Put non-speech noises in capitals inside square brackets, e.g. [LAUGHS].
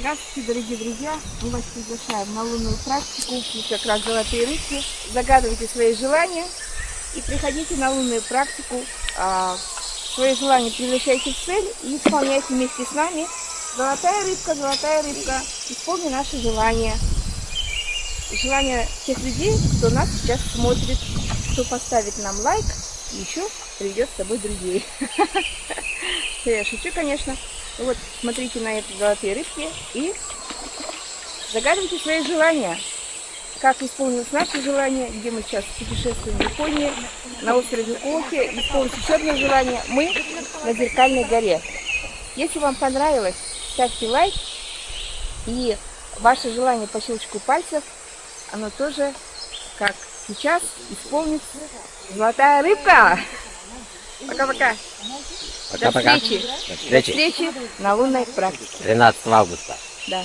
Здравствуйте, дорогие друзья! Мы вас приглашаем на лунную практику. Как раз золотые рыбки. Загадывайте свои желания и приходите на лунную практику. А, свои желания превращайте в цель и исполняйте вместе с нами. Золотая рыбка, золотая рыбка, исполни наши желания. Желания тех людей, кто нас сейчас смотрит, кто поставит нам лайк и еще приведет с собой друзей. [LAUGHS] Я шучу, конечно. Вот, смотрите на эти золотые рыбки и загадывайте свои желания. Как исполнилось наше желание, где мы сейчас путешествуем в Японии, на острове Оки, исполнилось еще одно желание. Мы на Зеркальной горе. Если вам понравилось, ставьте лайк. И ваше желание по щелчку пальцев, оно тоже, как сейчас, исполнится. Золотая рыбка! Пока-пока! Пока-пока. До встречи. До встречи. До встречи на лунной практике. 13 августа. Да.